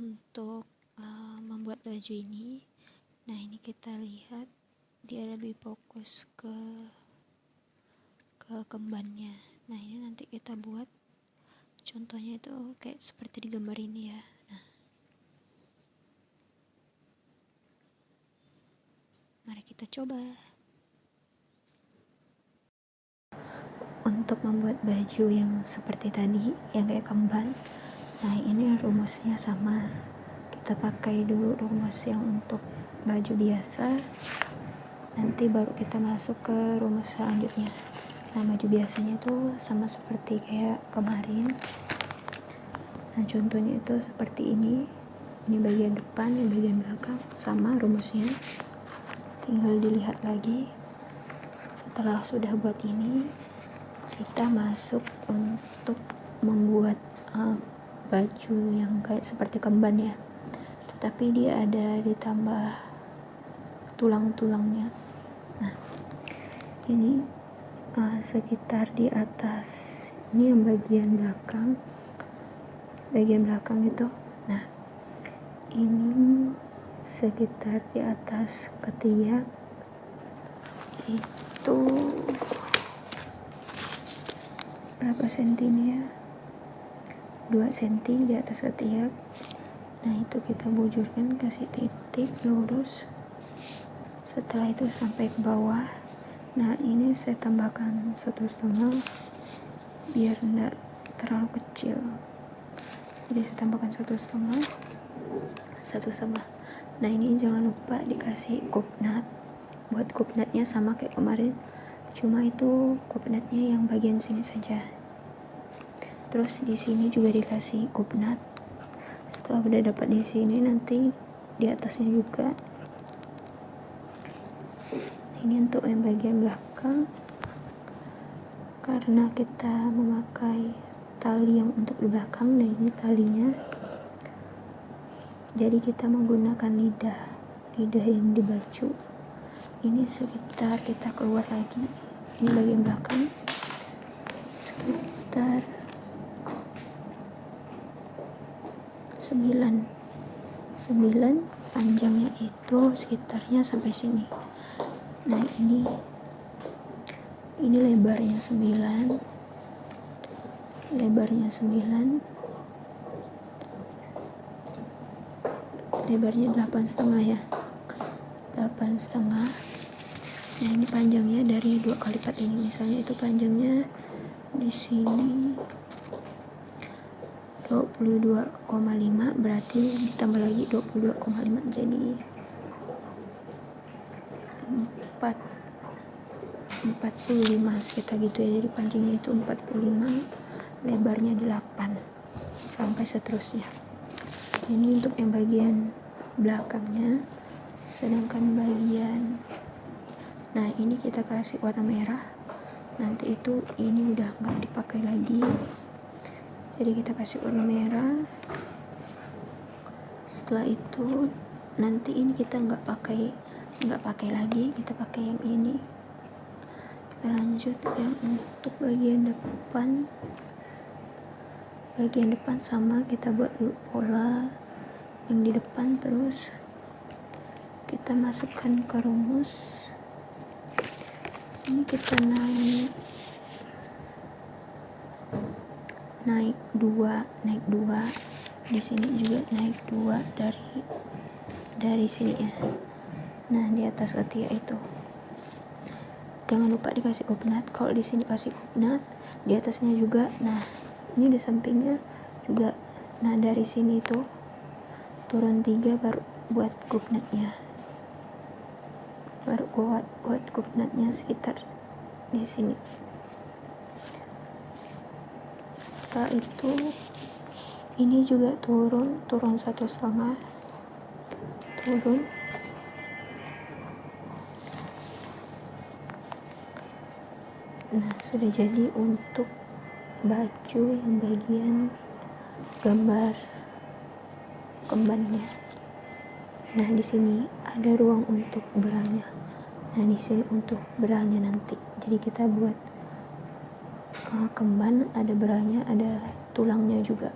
untuk uh, membuat baju ini. Nah ini kita lihat dia lebih fokus ke ke kembannya. Nah ini nanti kita buat. Contohnya itu kayak seperti di gambar ini ya. Nah. Mari kita coba. Untuk membuat baju yang seperti tadi yang kayak kemban nah ini rumusnya sama. Kita pakai dulu rumus yang untuk baju biasa. Nanti baru kita masuk ke rumus selanjutnya. Nah baju biasanya itu sama seperti kayak kemarin. Nah contohnya itu seperti ini. Ini bagian depan ini bagian belakang sama rumusnya. Tinggal dilihat lagi. Setelah sudah buat ini kita masuk untuk membuat uh, baju yang kayak seperti kemban ya. Tetapi dia ada ditambah tulang-tulangnya. Nah ini uh, sekitar di atas ini yang bagian belakang. Bagian belakang itu. Nah ini sekitar di atas ketiak itu berapa senti ya 2 cm di atas ketiak. Nah itu kita bujurkan kasih titik lurus. Setelah itu sampai ke bawah. Nah ini saya tambahkan satu setengah biar enggak terlalu kecil. Jadi saya tambahkan satu setengah. Satu setengah. Nah ini jangan lupa dikasih kupnat buat kupnatnya sama kayak kemarin. Cuma itu kupnatnya yang bagian sini saja terus di sini juga dikasih kupnat setelah udah dapat di sini nanti di atasnya juga. Ini untuk yang bagian belakang. Karena kita memakai tali yang untuk di belakang nah ini talinya. Jadi kita menggunakan lidah lidah yang di baju ini sekitar kita keluar lagi. Ini bagian belakang. Sekitar 9 9 panjangnya itu sekitarnya sampai sini. Nah ini ini lebarnya 9 lebarnya 9 lebarnya 8 setengah ya. 8 setengah. Nah ini panjangnya dari dua kali lipat ini. Misalnya itu panjangnya di sini 22,5 berarti ditambah lagi 22,5 jadi 4 45 sekitar gitu ya. Jadi pancingnya itu 45 lebarnya 8 sampai seterusnya. Ini untuk yang bagian belakangnya sedangkan bagian nah ini kita kasih warna merah. Nanti itu ini udah nggak dipakai lagi jadi kita kasih warna merah. Setelah itu nanti ini kita nggak pakai nggak pakai lagi. Kita pakai yang ini. Kita lanjut yang untuk bagian depan. Bagian depan sama kita buat dulu pola yang di depan terus. Kita masukkan ke rumus. Ini kita naik naik dua naik dua. Di sini juga naik dua dari dari sini ya. Nah di atas ketiak itu. Jangan lupa dikasih kupnat kalau di sini kasih kupnat di atasnya juga. Nah ini di sampingnya juga. Nah dari sini itu turun tiga baru buat kupnatnya baru buat buat kupnatnya sekitar di sini setelah itu ini juga turun turun satu setengah. Turun. Nah sudah jadi untuk baju yang bagian gambar kembannya nah di sini ada ruang untuk berangnya nah di sini untuk berangnya nanti. Jadi kita buat kemban ada beranya ada tulangnya juga.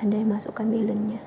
Anda masukkan balonnya